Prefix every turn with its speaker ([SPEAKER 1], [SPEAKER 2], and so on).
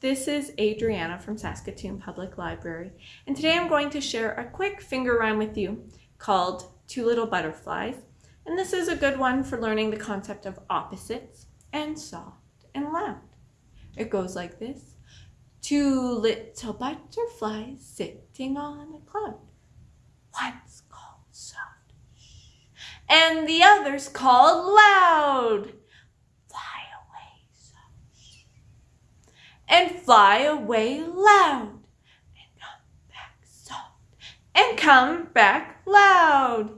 [SPEAKER 1] this is Adriana from Saskatoon Public Library, and today I'm going to share a quick finger rhyme with you called Two Little Butterflies. And this is a good one for learning the concept of opposites and soft and loud. It goes like this. Two little butterflies sitting on a cloud. One's called soft, and the other's called loud. And fly away loud and come back soft and come back loud.